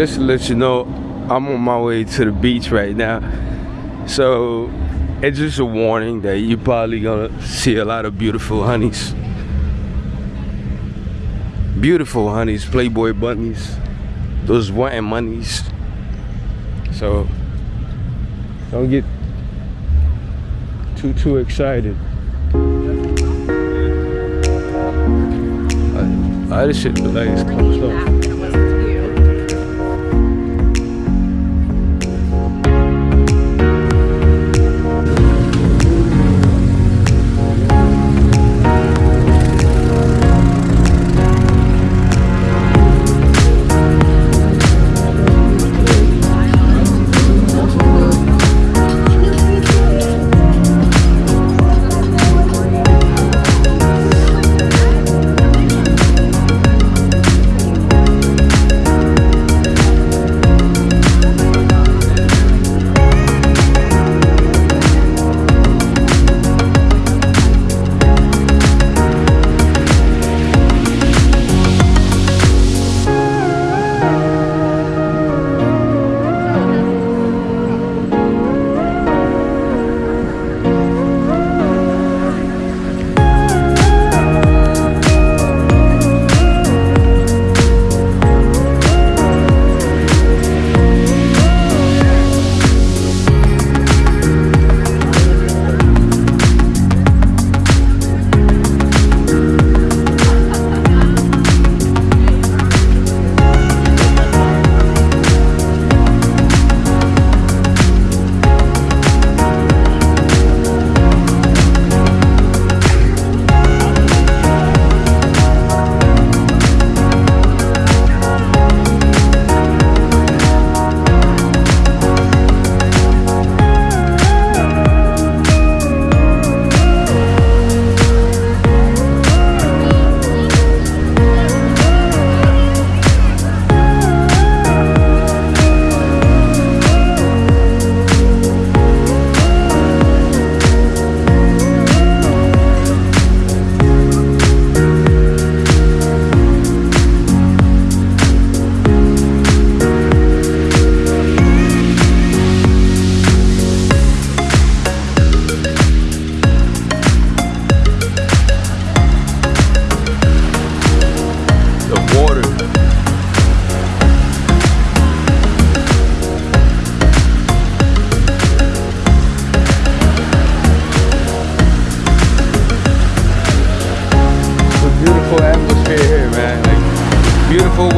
just to let you know, I'm on my way to the beach right now. So it's just a warning that you're probably gonna see a lot of beautiful honeys. Beautiful honeys, Playboy bunnies, those wanting monies. So don't get too too excited. I, this shit look like it's closed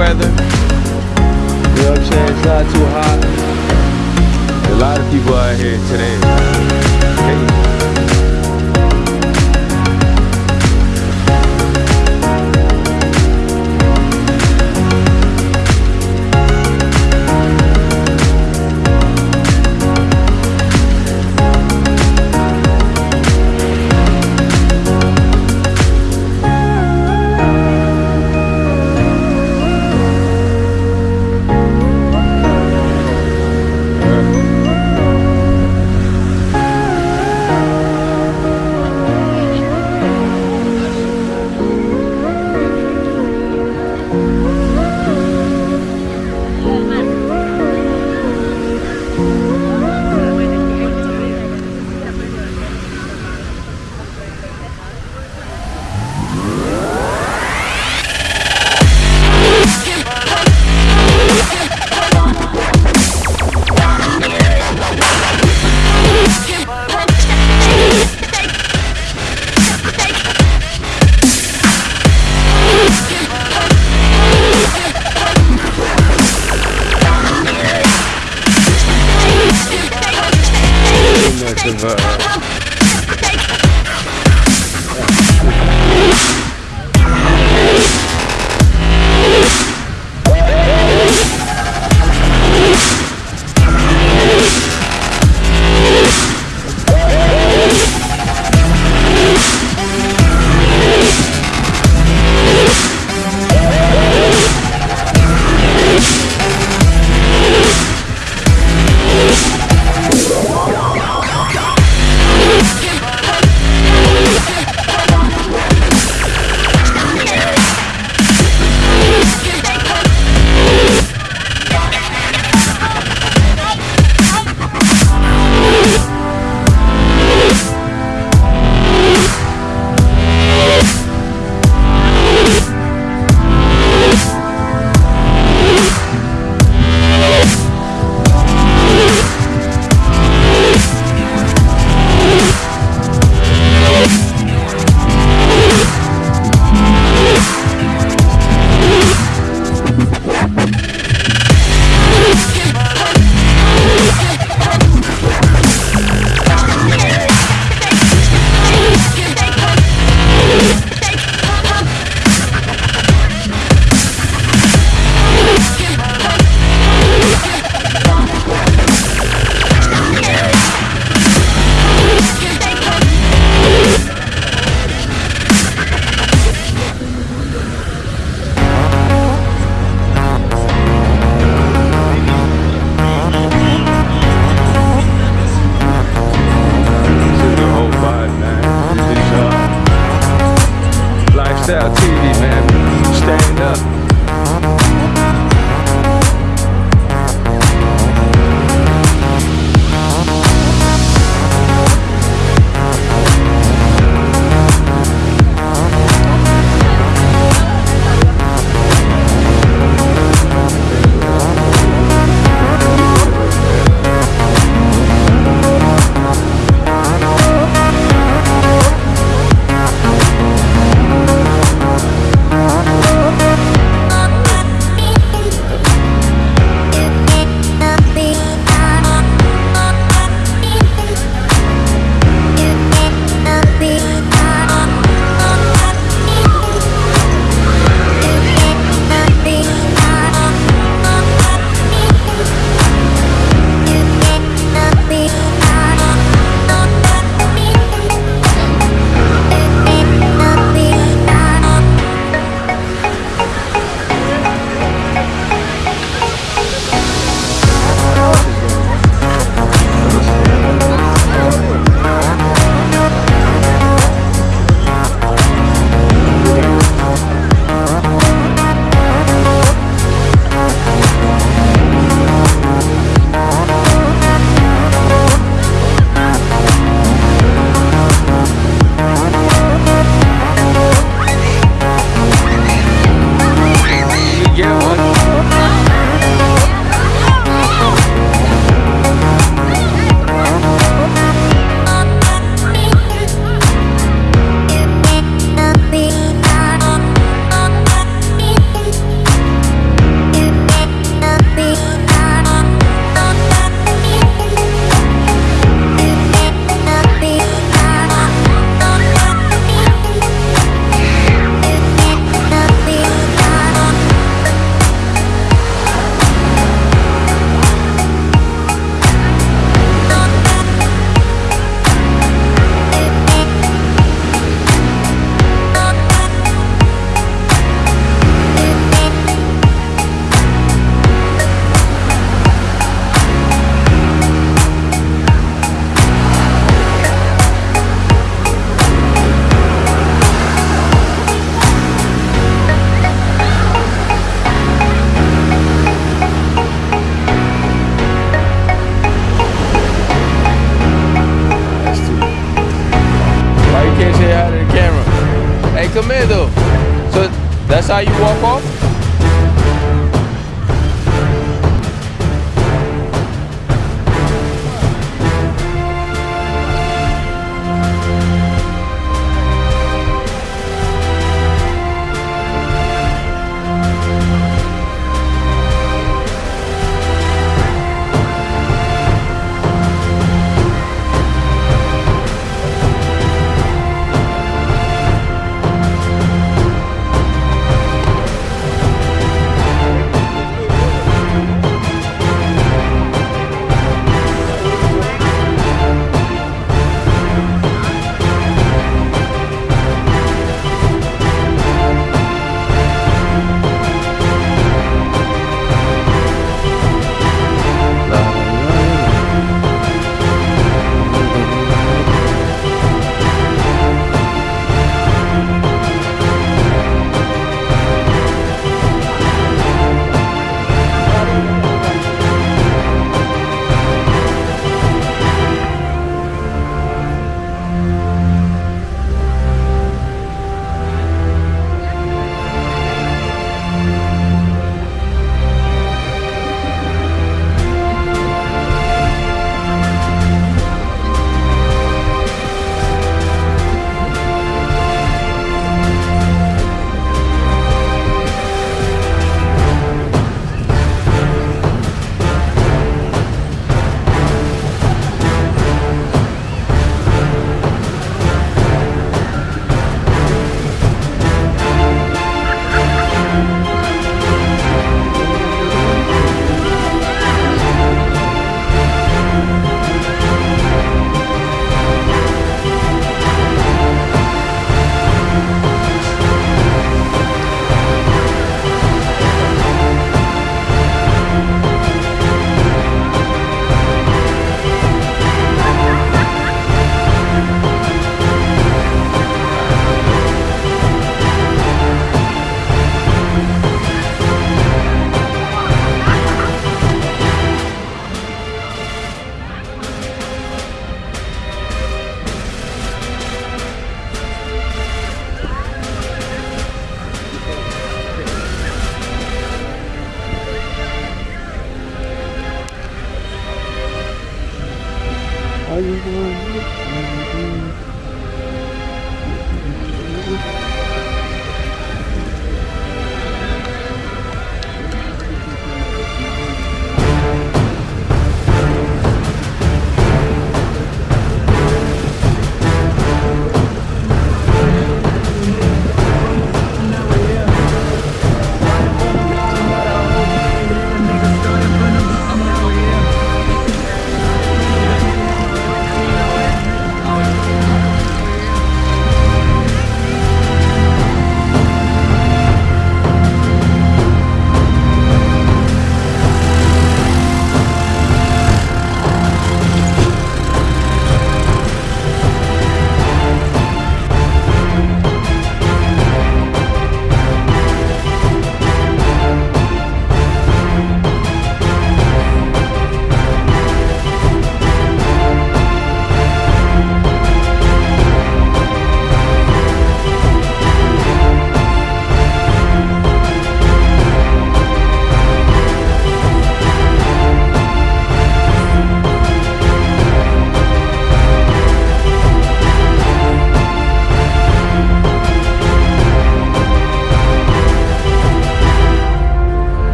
weather. You know what I'm saying? It's not too hot. A lot of people out here today.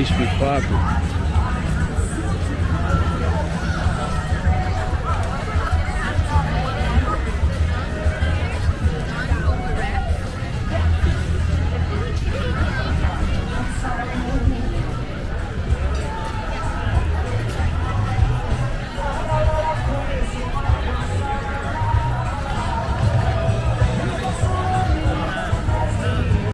Where's that